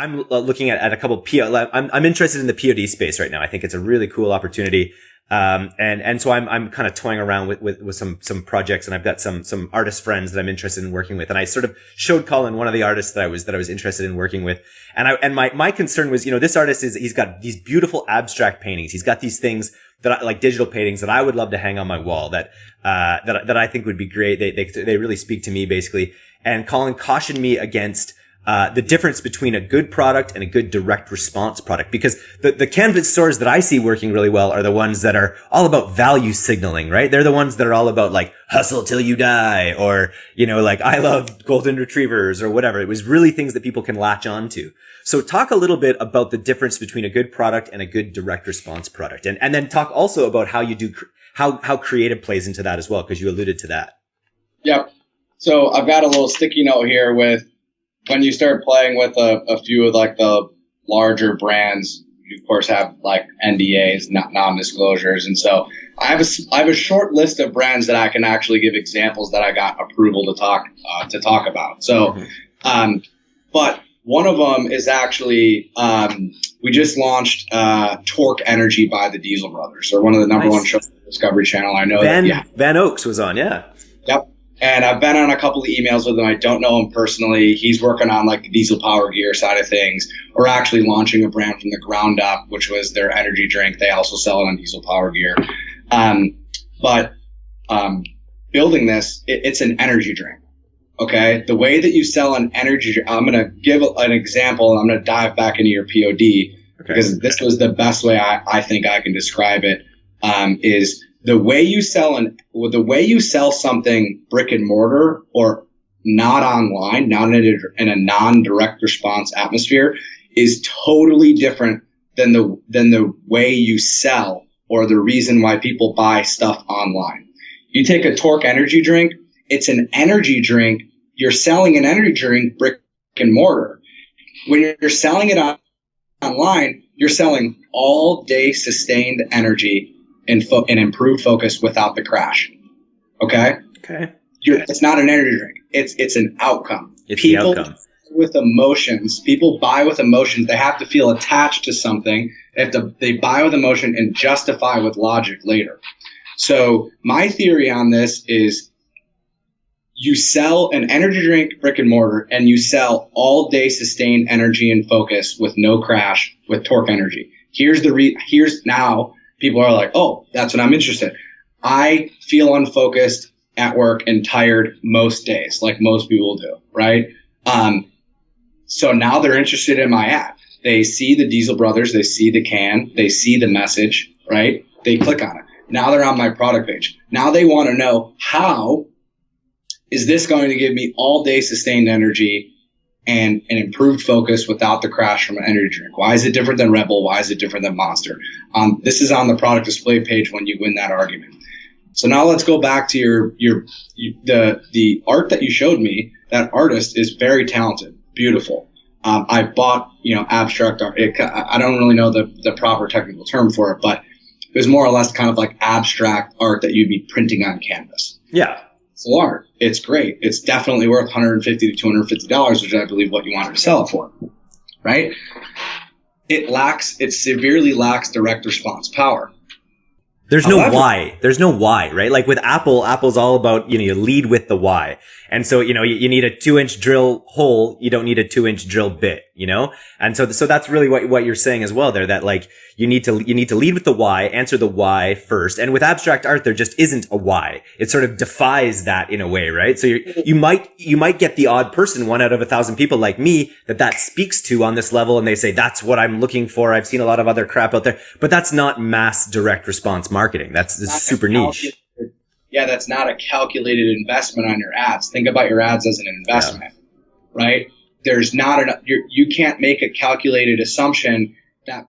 I'm uh, looking at, at a couple PO. I'm, I'm interested in the POD space right now. I think it's a really cool opportunity. Um, and, and so I'm, I'm kind of toying around with, with, with some, some projects and I've got some, some artist friends that I'm interested in working with. And I sort of showed Colin one of the artists that I was, that I was interested in working with. And I, and my, my concern was, you know, this artist is, he's got these beautiful abstract paintings. He's got these things that I, like digital paintings that I would love to hang on my wall that, uh, that, that I think would be great. They, they, they really speak to me basically. And Colin cautioned me against, uh, the difference between a good product and a good direct response product. Because the, the canvas stores that I see working really well are the ones that are all about value signaling, right? They're the ones that are all about like hustle till you die or, you know, like I love golden retrievers or whatever. It was really things that people can latch on to. So talk a little bit about the difference between a good product and a good direct response product. And, and then talk also about how you do, how, how creative plays into that as well, because you alluded to that. Yep. So I've got a little sticky note here with when you start playing with a, a few of like the larger brands, you of course have like NDAs, not non-disclosures, and so I have a I have a short list of brands that I can actually give examples that I got approval to talk uh, to talk about. So, mm-hmm. um, but one of them is actually um, we just launched uh, Torque Energy by the Diesel Brothers. They're one of the number nice. one shows on the Discovery Channel. I know Van that, yeah. Van Oaks was on, yeah. And I've been on a couple of emails with him. I don't know him personally. He's working on like the diesel power gear side of things, or actually launching a brand from the ground up, which was their energy drink. They also sell it on diesel power gear. Um, but um, building this, it, it's an energy drink. Okay. The way that you sell an energy drink, I'm going to give an example and I'm going to dive back into your POD okay. because this was the best way I, I think I can describe it. Um, is the way you sell an the way you sell something brick and mortar or not online, not in a, in a non-direct response atmosphere, is totally different than the than the way you sell or the reason why people buy stuff online. You take a Torque energy drink, it's an energy drink. You're selling an energy drink brick and mortar. When you're selling it on, online, you're selling all day sustained energy and, fo- and improved focus without the crash. Okay. Okay. You're, it's not an energy drink. It's it's an outcome. It's people the outcome. with emotions. People buy with emotions. They have to feel attached to something. They have to they buy with emotion and justify with logic later. So my theory on this is you sell an energy drink brick and mortar and you sell all day sustained energy and focus with no crash with torque energy. Here's the re- here's now people are like, oh, that's what I'm interested. I feel unfocused at work and tired most days, like most people do, right? Um, so now they're interested in my app. They see the Diesel Brothers, they see the can, they see the message, right? They click on it. Now they're on my product page. Now they want to know how is this going to give me all day sustained energy and an improved focus without the crash from an energy drink. Why is it different than Red Bull? Why is it different than Monster? Um, this is on the product display page when you win that argument. So now let's go back to your your you, the the art that you showed me. That artist is very talented, beautiful. Um, I bought you know abstract art. It, I don't really know the the proper technical term for it, but it was more or less kind of like abstract art that you'd be printing on canvas. Yeah art. It's great. It's definitely worth 150 to 250 dollars, which I believe what you wanted to sell it for, right? It lacks. It severely lacks direct response power. There's no why. There's no why, right? Like with Apple, Apple's all about, you know, you lead with the why. And so, you know, you, you need a two inch drill hole. You don't need a two inch drill bit, you know? And so, so that's really what, what you're saying as well there, that like you need to, you need to lead with the why, answer the why first. And with abstract art, there just isn't a why. It sort of defies that in a way, right? So you you might, you might get the odd person, one out of a thousand people like me that that speaks to on this level. And they say, that's what I'm looking for. I've seen a lot of other crap out there, but that's not mass direct response marketing. That's, that's super niche yeah, that's not a calculated investment on your ads. Think about your ads as an investment, yeah. right? There's not enough, you're, you can't make a calculated assumption